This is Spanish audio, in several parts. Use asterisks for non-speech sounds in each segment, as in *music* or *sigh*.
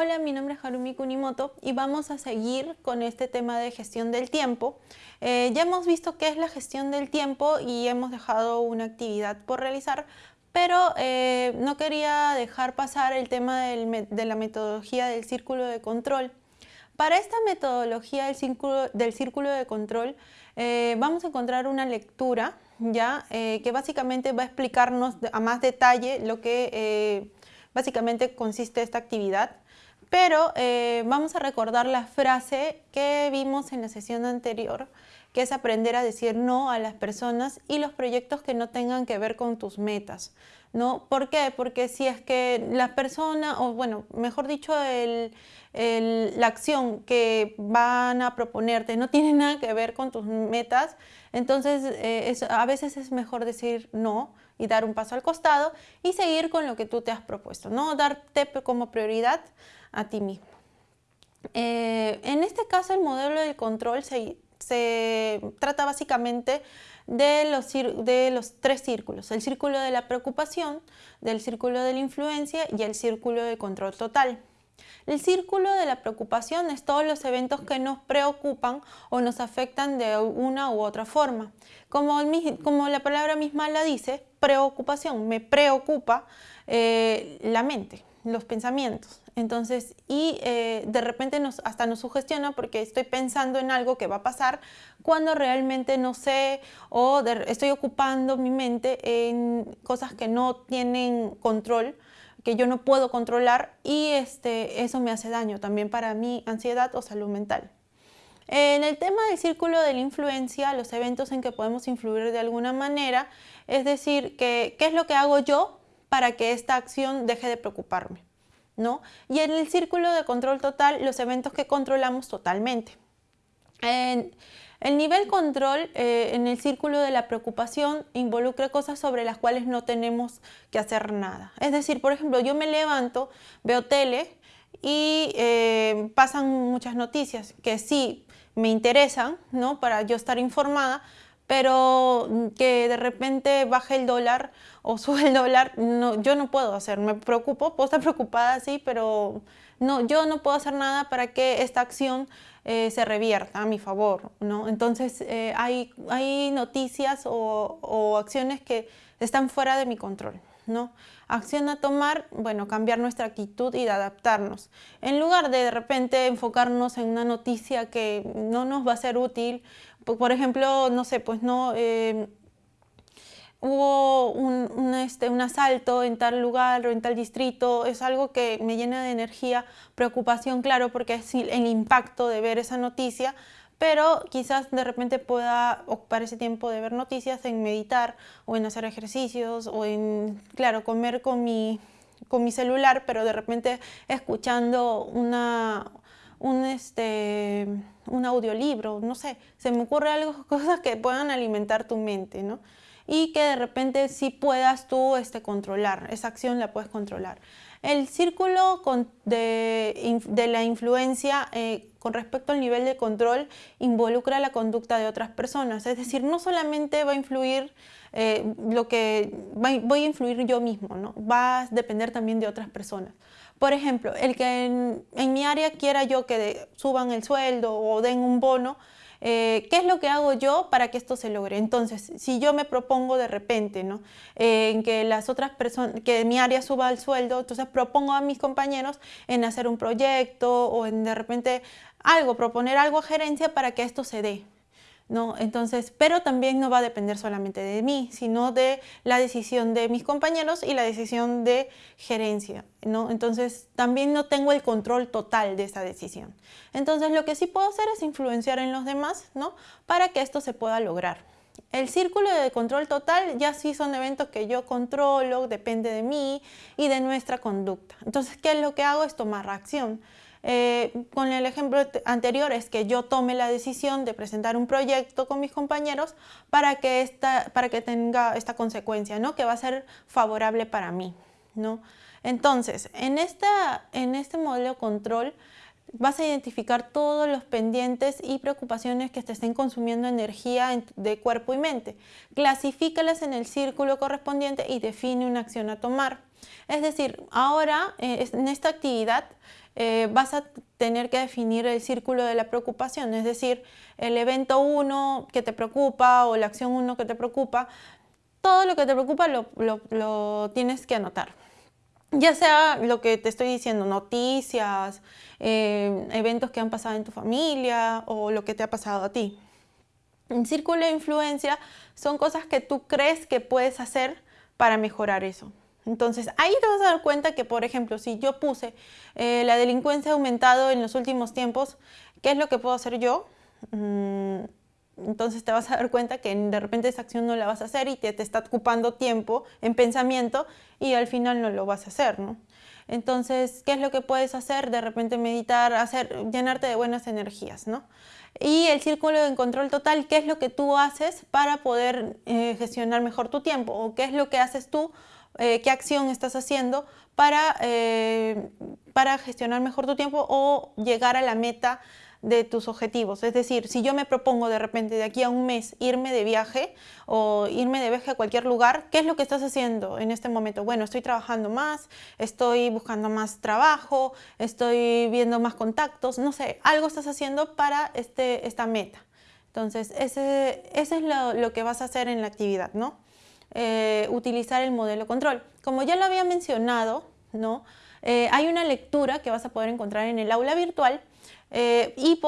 Hola, mi nombre es Harumi Kunimoto y vamos a seguir con este tema de gestión del tiempo. Eh, ya hemos visto qué es la gestión del tiempo y hemos dejado una actividad por realizar, pero eh, no quería dejar pasar el tema de la metodología del círculo de control. Para esta metodología del círculo, del círculo de control eh, vamos a encontrar una lectura ya que básicamente va a explicarnos a más detalle lo que básicamente consiste esta actividad. Pero eh, vamos a recordar la frase que vimos en la sesión anterior, que es aprender a decir no a las personas y los proyectos que no tengan que ver con tus metas. ¿no? ¿Por qué? Porque si es que la persona, o bueno, mejor dicho, la acción que van a proponerte no tiene nada que ver con tus metas, entonces eh, a veces es mejor decir no y dar un paso al costado y seguir con lo que tú te has propuesto, ¿no? Darte como prioridad a ti mismo. Eh, en este caso el modelo de control se, trata básicamente de los, de los, tres círculos, el círculo de la preocupación, del círculo de la influencia y el círculo de control total. El círculo de la preocupación es todos los eventos que nos preocupan o nos afectan de una u otra forma. Como, como la palabra misma la dice, preocupación, me preocupa eh, la mente, los pensamientos. Entonces, y eh, de repente nos, hasta nos sugestiona porque estoy pensando en algo que va a pasar cuando realmente no sé o estoy ocupando mi mente en cosas que no tienen control, que yo no puedo controlar y este, eso me hace daño también para mi ansiedad o salud mental. En el tema del círculo de la influencia, los eventos en que podemos influir de alguna manera, es decir, que, ¿qué es lo que hago yo para que esta acción deje de preocuparme? ¿no? Y en el círculo de control total, los eventos que controlamos totalmente. En el nivel control eh, en el círculo de la preocupación involucra cosas sobre las cuales no tenemos que hacer nada. Es decir, por ejemplo, yo me levanto, veo tele y eh, pasan muchas noticias que sí me interesan, ¿no? Para yo estar informada, pero que de repente baje el dólar o *laughs* sube el dólar, no, yo no puedo hacer, me preocupo, puedo estar preocupada, sí, pero no, yo no puedo hacer nada para que esta acción eh, se revierta a mi favor, ¿no? Entonces eh, hay, hay noticias o, o acciones que están fuera de mi control. ¿No? Acción a tomar, bueno, cambiar nuestra actitud y adaptarnos. En lugar de de repente enfocarnos en una noticia que no nos va a ser útil, por ejemplo, no sé, pues no... Eh, hubo un, este, un, asalto en tal lugar o en tal distrito, es algo que me llena de energía, preocupación, claro, porque es el impacto de ver esa noticia, pero quizás de repente pueda ocupar ese tiempo de ver noticias en meditar o en hacer ejercicios o en, claro, comer con mi, con mi celular, pero de repente escuchando una, un, este, un audiolibro, no sé, se me ocurre algo, *laughs* cosas que puedan alimentar tu mente, ¿no? Y que de repente sí puedas tú este, controlar, esa acción la puedes controlar. El círculo de, la influencia eh, con respecto al nivel de control involucra la conducta de otras personas. Es decir, no solamente va a influir eh, lo que voy a influir yo mismo, ¿no? va a depender también de otras personas. Por ejemplo, el que en, mi área quiera yo que suban el sueldo o den un bono, eh, ¿Qué es lo que hago yo para que esto se logre? Entonces, si yo me propongo de repente ¿no? Eh, en que las otras personas, que mi área suba el sueldo, entonces propongo a mis compañeros en hacer un proyecto o en de repente algo, proponer algo a gerencia para que esto se dé. ¿No? Entonces, pero también no va a depender solamente de mí, sino de la decisión de mis compañeros y la decisión de gerencia, ¿no? Entonces, también no tengo el control total de esa decisión. Entonces, lo que sí puedo hacer es influenciar en los demás, ¿no? Para que esto se pueda lograr. El círculo de control total ya sí son eventos que yo controlo, depende de mí y de nuestra conducta. Entonces, ¿qué es lo que hago? Es tomar acción. Eh, con el ejemplo anterior es que yo tome la decisión de presentar un proyecto con mis compañeros para que, esta, para que tenga esta consecuencia, ¿no? que va a ser favorable para mí. ¿no? Entonces, en, esta, en este modelo control, vas a identificar todos los pendientes y preocupaciones que te estén consumiendo energía de cuerpo y mente. Clasifícalas en el círculo correspondiente y define una acción a tomar. Es decir, ahora eh, en esta actividad eh, vas a tener que definir el círculo de la preocupación, es decir, el evento 1 que te preocupa o la acción 1 que te preocupa, todo lo que te preocupa lo tienes que anotar ya sea lo que te estoy diciendo, noticias, eh, eventos que han pasado en tu familia o lo que te ha pasado a ti. En círculo de influencia son cosas que tú crees que puedes hacer para mejorar eso. Entonces ahí te vas a dar cuenta que, por ejemplo, si yo puse eh, la delincuencia ha aumentado en los últimos tiempos, ¿qué es lo que puedo hacer yo? Mm, entonces te vas a dar cuenta que de repente esa acción no la vas a hacer y te, te está ocupando tiempo en pensamiento y al final no lo vas a hacer, ¿no? Entonces, ¿qué es lo que puedes hacer? De repente meditar, hacer, llenarte de buenas energías, ¿no? Y el círculo de control total, ¿qué es lo que tú haces para poder eh, gestionar mejor tu tiempo? ¿O qué es lo que haces tú, eh, qué acción estás haciendo para, eh, para gestionar mejor tu tiempo o llegar a la meta de tus objetivos. Es decir, si yo me propongo de repente de aquí a un mes irme de viaje o irme de viaje a cualquier lugar, ¿qué es lo que estás haciendo en este momento? Bueno, estoy trabajando más, estoy buscando más trabajo, estoy viendo más contactos, no sé, algo estás haciendo para este, esta meta. Entonces, ese, es lo, que vas a hacer en la actividad, ¿no? Eh, utilizar el modelo control. Como ya lo había mencionado, ¿no? Eh, hay una lectura que vas a poder encontrar en el aula virtual eh, y,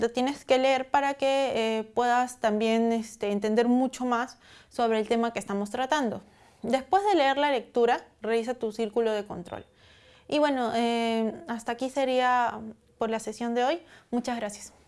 lo tienes que leer para que eh, puedas también este, entender mucho más sobre el tema que estamos tratando. Después de leer la lectura, revisa tu círculo de control. Y bueno, hasta aquí sería por la sesión de hoy. Muchas gracias.